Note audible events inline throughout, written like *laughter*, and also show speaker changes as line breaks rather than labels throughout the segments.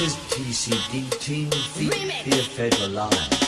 This is TCD Team Feet
the
Federal line.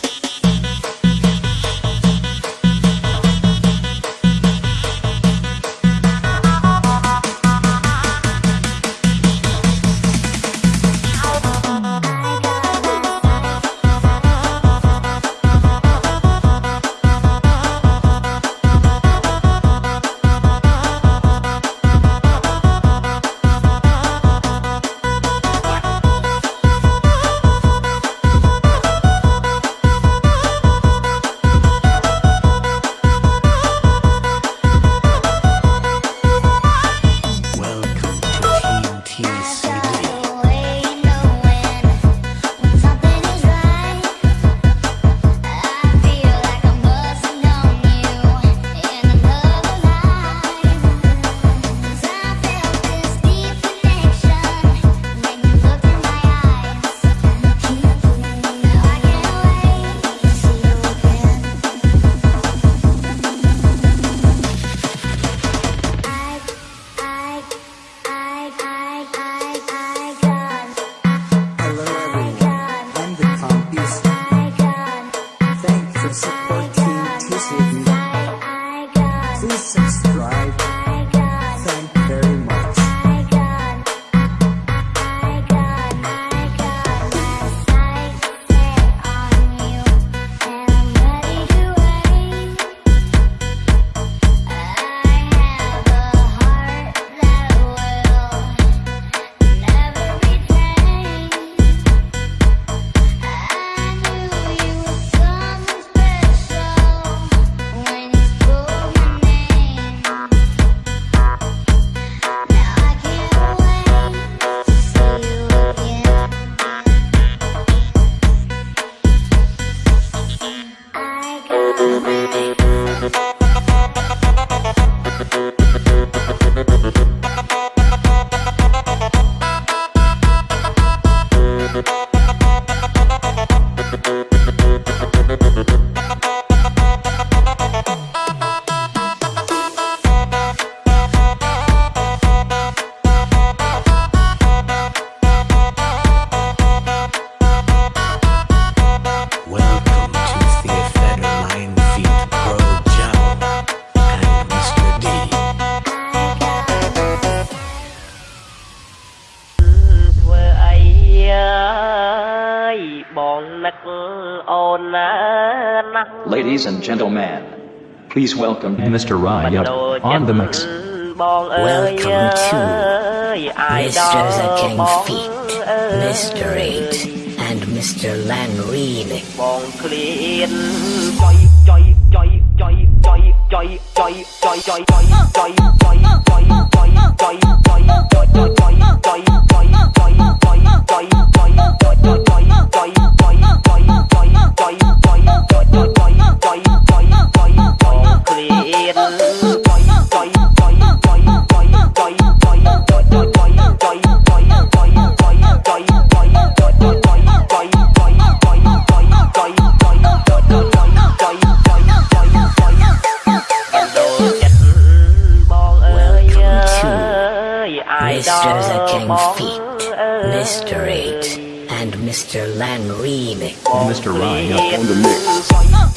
ladies and gentlemen. Please welcome
Mr. Ryup on the mix.
Welcome to Mr. The King Feet. Mr. Eight and Mr.
Lanreen. Uh, *laughs* uh, uh, ចុយចុយចុយចុយចុយ
គ្លៀ
ន
Mr. Lan remix.
Mr. Ryan
on the mix.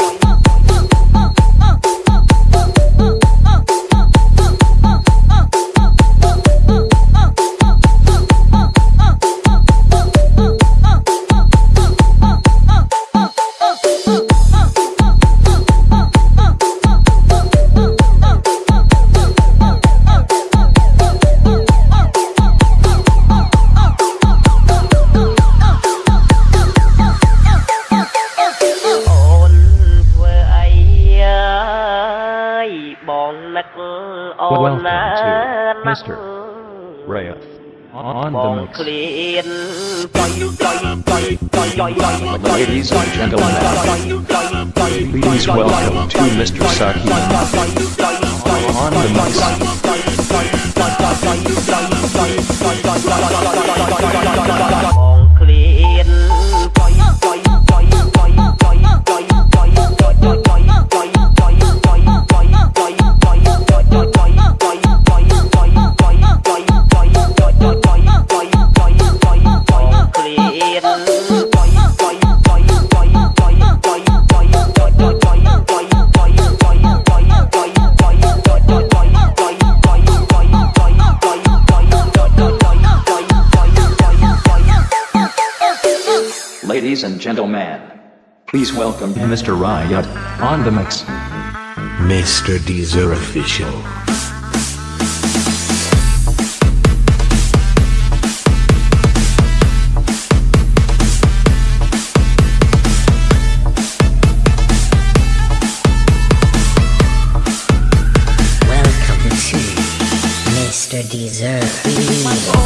Master. Rayath. On the mix.
Ladies and gentlemen,
please welcome to Mr. Saki. On the mix.
gentlemen. Please welcome
Mr. Riot on the mix.
Mr. Deezer Official.
Mr.
Deezer.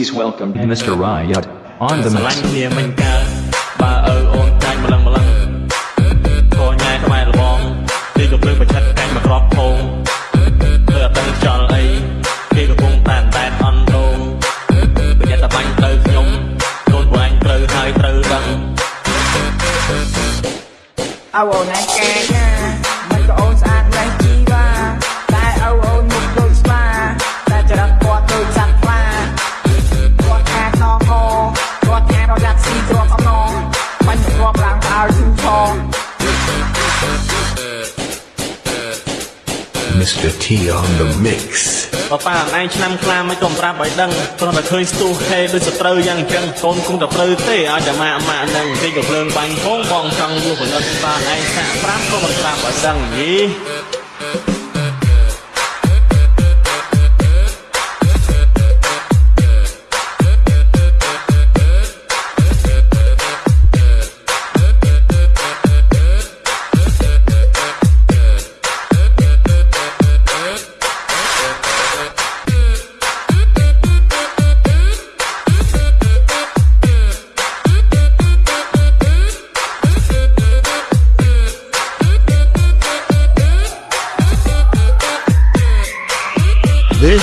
Please welcome
Mr. Riot on the
mic.
Mr T on the mix
បបាអឯងឆ្នាំខ្លាមិនក៏ប្រាប់ឲ្យដឹងព្រោះតែឃើញស្ទុះហេដូចសត្រូវយ៉ាងអញ្ចឹងកូនគង់តែព្រើទេឲ្យតែម៉ាក់ម៉ាក់នឹងតិចក៏ភ្លើងបាញ់ផងបងចង់លុះផលិតបានឯងសាក់ប្រាប់ក៏មិនប្រាប់ឲ្យដឹងយី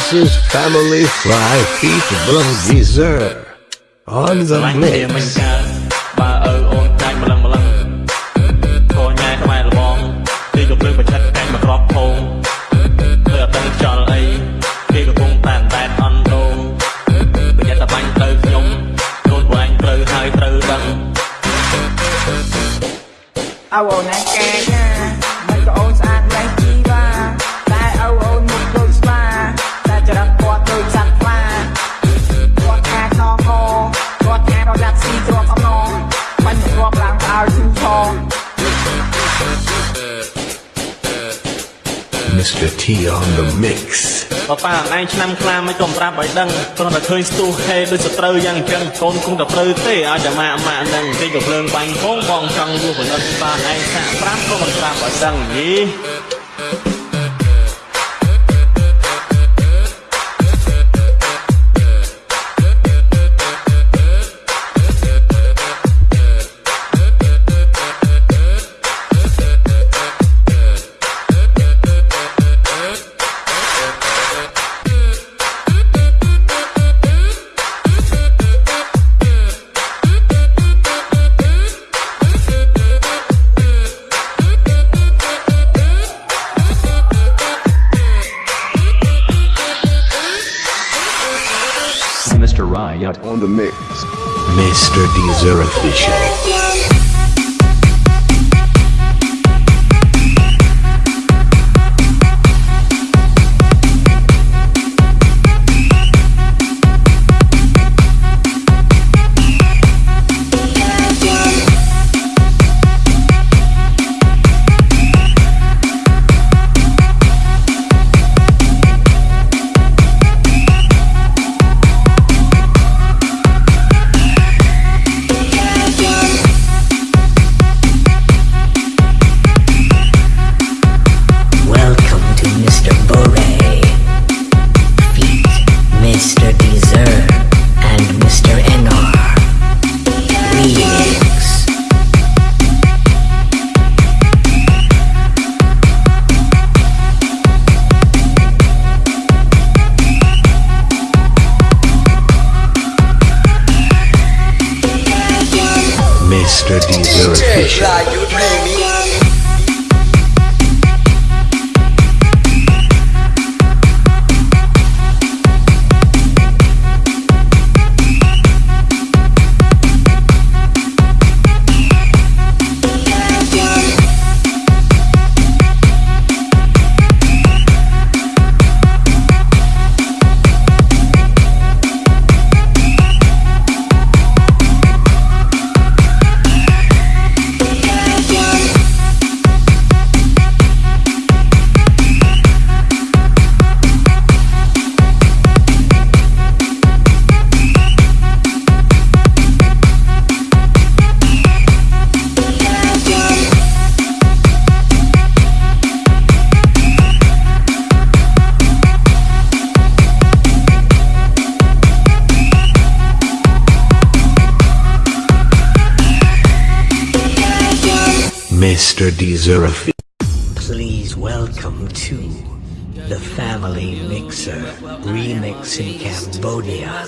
This is Family Fly featuring Deezer on the mix.
mình ca ba ơi ôn trang mà lăng mà lăng thôi nhai không bóng đi gặp lưng và chất canh mà crop home. Tôi ở tân cho là đi gặp cung tàn tàn on đô bây giờ ta bánh tới nhung luôn của anh từ hai từ đằng anh ca nha.
Mr. T on the mix.
បប៉ាអឯងឆ្នាំខ្លាមិនក៏ប្រាប់ឲ្យដឹងគ្រាន់តែឃើញស្ទុះហេដូចសត្រូវយ៉ាងអញ្ចឹងកូនគង់តែត្រូវទេឲ្យតែម៉ាក់ម៉ាក់ហ្នឹងគេក៏ភ្លើងបាញ់ហងបងចង់យូរផលិតតាឯងសាក់ប្រាប់ក៏មិនប្រាប់ឲ្យដឹងយី
Mr.
Deezer official.
Mr. Deezer
official.
Please welcome to the Family Mixer Remix in Cambodia.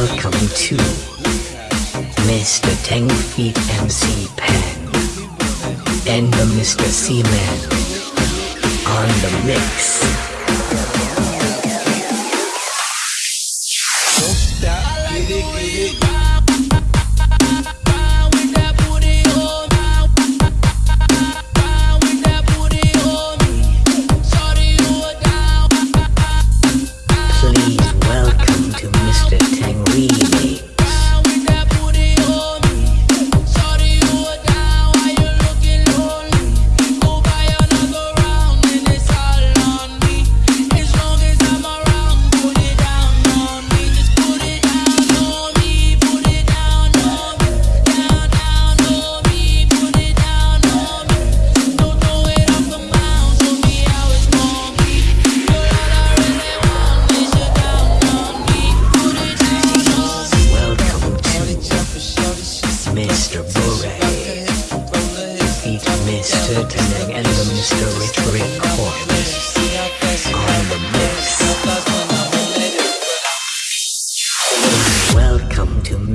Welcome to Mr. Tang Feet MC Pan and the Mr. Seaman on the mix.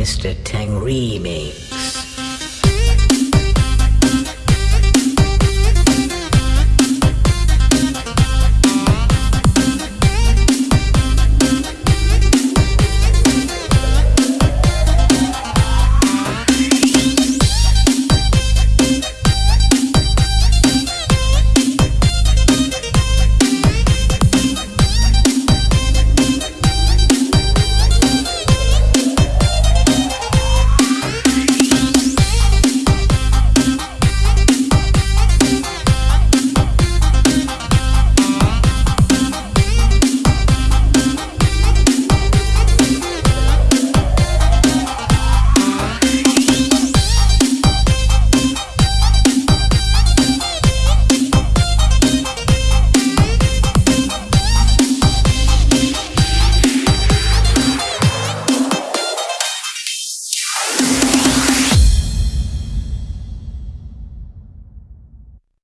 Mr. Tang Remix.